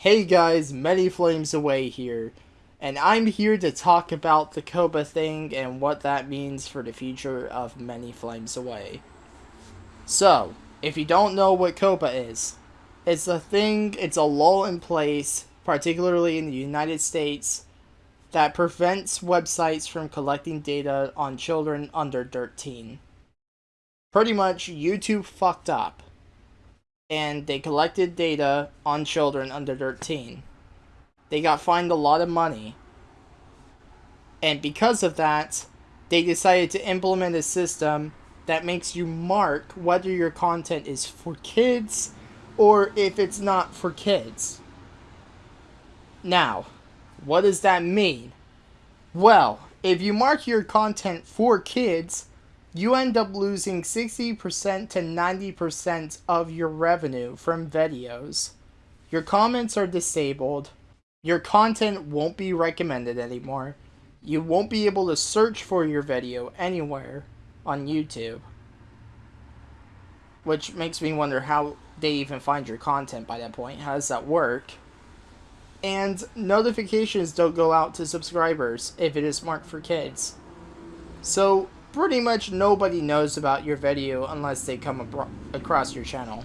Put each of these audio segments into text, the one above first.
Hey guys, Many Flames Away here, and I'm here to talk about the COPPA thing and what that means for the future of Many Flames Away. So, if you don't know what COPPA is, it's a thing, it's a law in place, particularly in the United States, that prevents websites from collecting data on children under 13. Pretty much, YouTube fucked up and they collected data on children under 13. They got fined a lot of money. And because of that, they decided to implement a system that makes you mark whether your content is for kids or if it's not for kids. Now, what does that mean? Well, if you mark your content for kids, you end up losing 60% to 90% of your revenue from videos. Your comments are disabled. Your content won't be recommended anymore. You won't be able to search for your video anywhere on YouTube. Which makes me wonder how they even find your content by that point. How does that work? And notifications don't go out to subscribers if it is marked for kids. So pretty much nobody knows about your video unless they come across your channel.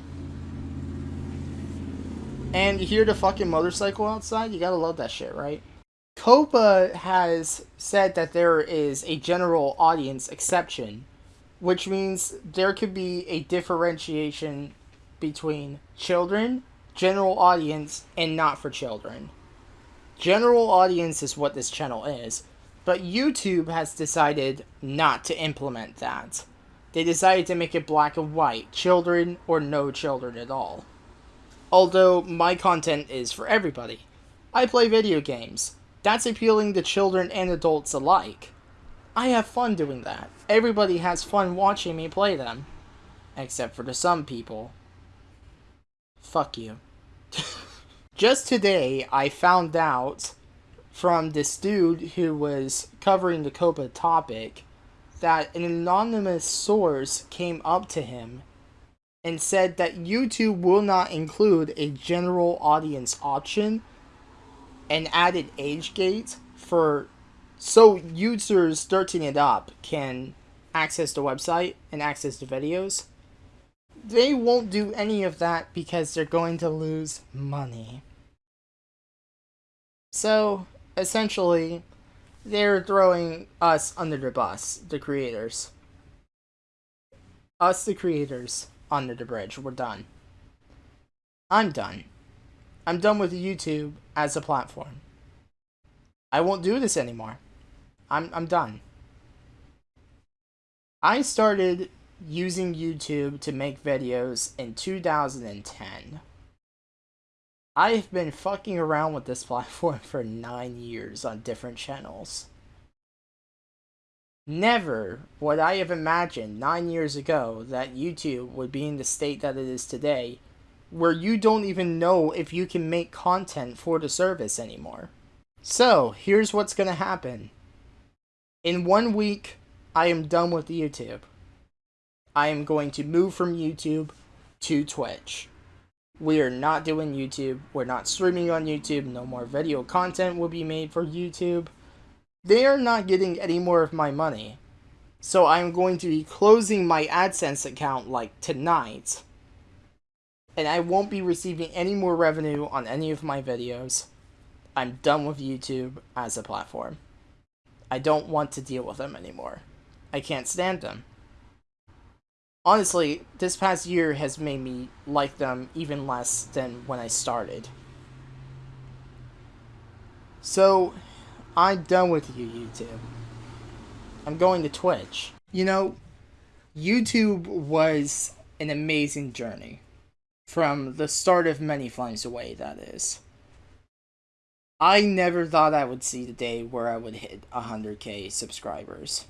And you hear the fucking motorcycle outside? You gotta love that shit, right? COPPA has said that there is a general audience exception, which means there could be a differentiation between children, general audience, and not for children. General audience is what this channel is, but YouTube has decided not to implement that. They decided to make it black and white, children or no children at all. Although my content is for everybody. I play video games. That's appealing to children and adults alike. I have fun doing that. Everybody has fun watching me play them. Except for the some people. Fuck you. Just today, I found out from this dude who was covering the COPPA topic that an anonymous source came up to him and said that YouTube will not include a general audience option and added age gate for so users 13 and up can access the website and access the videos. They won't do any of that because they're going to lose money. So, essentially, they're throwing us under the bus, the creators. Us, the creators, under the bridge. We're done. I'm done. I'm done with YouTube as a platform. I won't do this anymore. I'm, I'm done. I started using YouTube to make videos in 2010. I've been fucking around with this platform for nine years on different channels. Never would I have imagined nine years ago that YouTube would be in the state that it is today, where you don't even know if you can make content for the service anymore. So, here's what's gonna happen. In one week, I am done with YouTube. I am going to move from YouTube to Twitch. We are not doing YouTube. We're not streaming on YouTube. No more video content will be made for YouTube. They are not getting any more of my money. So I'm going to be closing my AdSense account like tonight. And I won't be receiving any more revenue on any of my videos. I'm done with YouTube as a platform. I don't want to deal with them anymore. I can't stand them honestly, this past year has made me like them even less than when I started. So, I'm done with you, YouTube. I'm going to Twitch. You know, YouTube was an amazing journey. From the start of Many Flames Away, that is. I never thought I would see the day where I would hit 100k subscribers.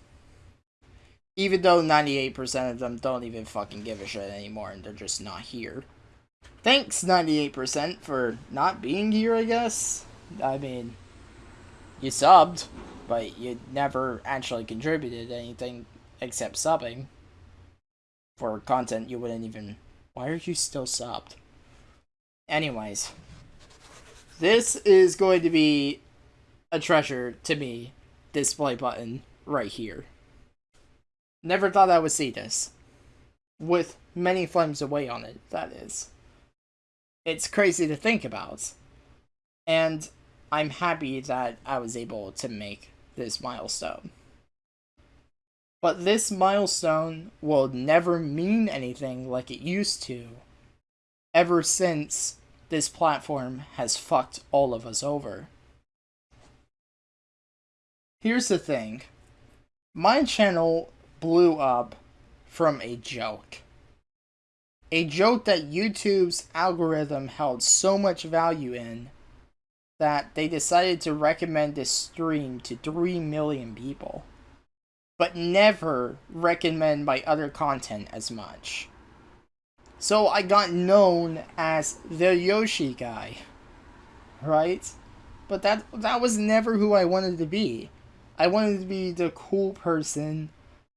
Even though 98% of them don't even fucking give a shit anymore and they're just not here. Thanks, 98%, for not being here, I guess. I mean, you subbed, but you never actually contributed anything except subbing. For content you wouldn't even... Why are you still subbed? Anyways. This is going to be a treasure to me. Display button right here. Never thought I would see this. With many flames away on it, that is. It's crazy to think about. And I'm happy that I was able to make this milestone. But this milestone will never mean anything like it used to ever since this platform has fucked all of us over. Here's the thing. My channel blew up from a joke. A joke that YouTube's algorithm held so much value in that they decided to recommend this stream to 3 million people, but never recommend my other content as much. So I got known as the Yoshi guy, right? But that that was never who I wanted to be. I wanted to be the cool person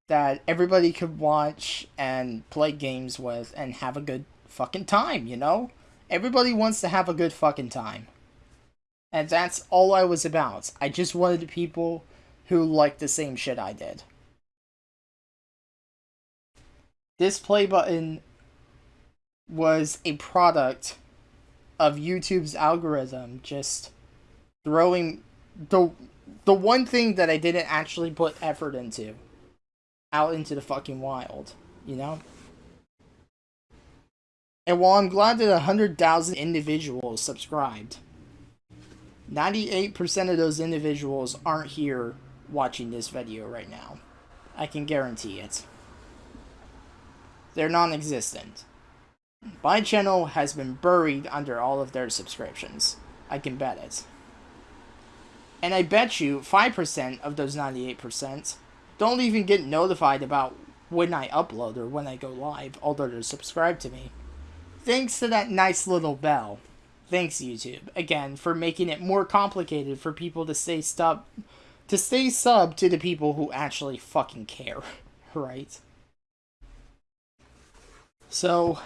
that everybody could watch and play games with and have a good fucking time, you know? Everybody wants to have a good fucking time. And that's all I was about. I just wanted people who liked the same shit I did. This play button was a product of YouTube's algorithm just throwing the the one thing that I didn't actually put effort into out into the fucking wild, you know? And while I'm glad that 100,000 individuals subscribed, 98% of those individuals aren't here watching this video right now. I can guarantee it. They're non-existent. My channel has been buried under all of their subscriptions. I can bet it. And I bet you 5% of those 98% don't even get notified about when I upload or when I go live, although they're subscribed to me. Thanks to that nice little bell. Thanks YouTube again for making it more complicated for people to stay sub to stay sub to the people who actually fucking care, right? So,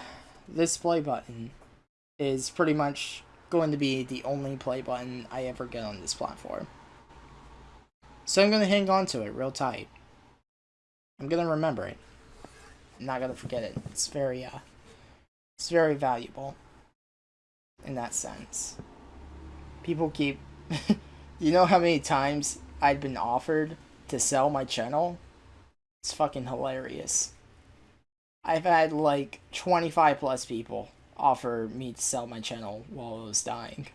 this play button is pretty much going to be the only play button I ever get on this platform. So I'm going to hang on to it real tight. I'm to remember it. I'm not to forget it. It's very, uh, it's very valuable in that sense. People keep. you know how many times I'd been offered to sell my channel? It's fucking hilarious. I've had like 25 plus people offer me to sell my channel while I was dying.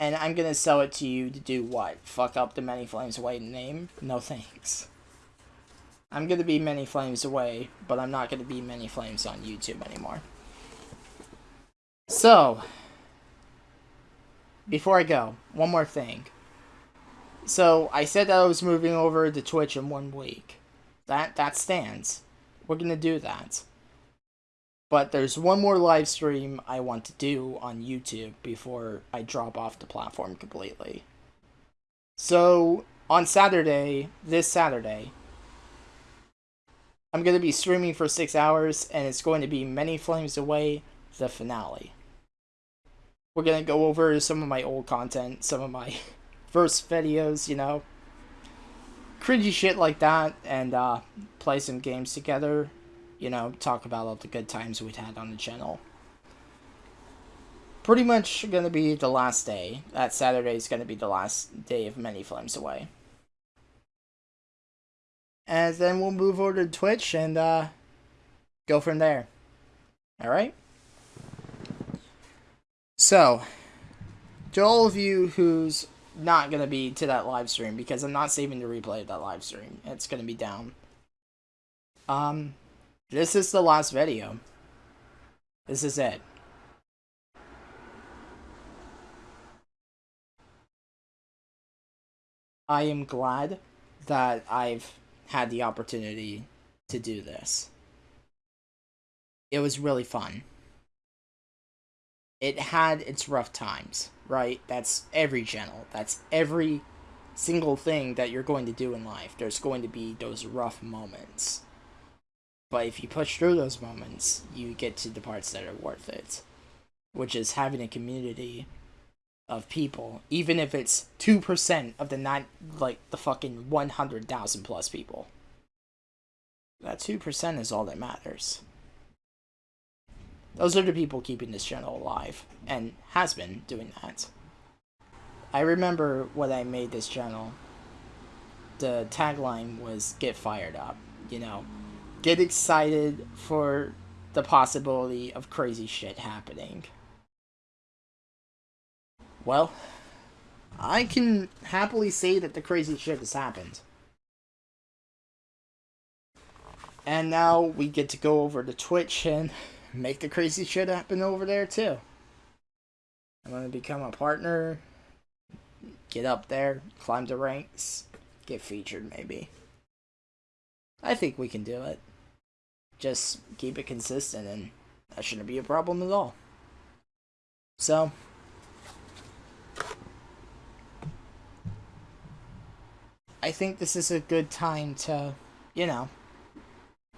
And I'm gonna sell it to you to do what? Fuck up the Many Flames Away name? No thanks. I'm gonna be Many Flames Away, but I'm not gonna be Many Flames on YouTube anymore. So, before I go, one more thing. So, I said that I was moving over to Twitch in one week. That that stands. We're gonna do that. But there's one more live stream I want to do on YouTube before I drop off the platform completely. So, on Saturday, this Saturday, I'm going to be streaming for six hours, and it's going to be Many Flames Away, the finale. We're going to go over some of my old content, some of my first videos, you know, cringy shit like that, and uh, play some games together. You know, talk about all the good times we'd had on the channel. Pretty much gonna be the last day. That Saturday is gonna be the last day of Many Flames Away. And then we'll move over to Twitch and uh, go from there. Alright? So, to all of you who's not going to be to that live stream because I'm not saving the replay of that live stream. It's going to be down. Um, this is the last video. This is it. I am glad that I've had the opportunity to do this. It was really fun. It had its rough times right? That's every channel. That's every single thing that you're going to do in life. There's going to be those rough moments. But if you push through those moments, you get to the parts that are worth it. which is having a community of people, even if it's 2% of the nine, like the fucking 100,000 plus people. That 2% is all that matters. Those are the people keeping this channel alive, and has been doing that. I remember when I made this channel, the tagline was get fired up, you know, get excited for the possibility of crazy shit happening. Well, I can happily say that the crazy shit has happened. And now we get to go over to Twitch and make the crazy shit happen over there too. I'm gonna become a partner, get up there, climb the ranks, get featured maybe. I think we can do it. Just keep it consistent and that shouldn't be a problem at all. So, I think this is a good time to, you know,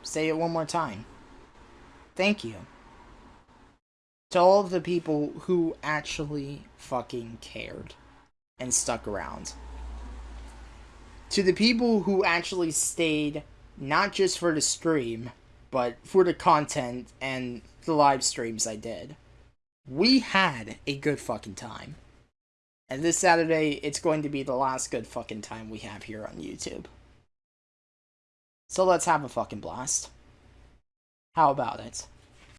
say it one more time. Thank you. To all of the people who actually fucking cared and stuck around. To the people who actually stayed not just for the stream, but for the content and the live streams I did. We had a good fucking time. And this Saturday, it's going to be the last good fucking time we have here on YouTube. So let's have a fucking blast. How about it?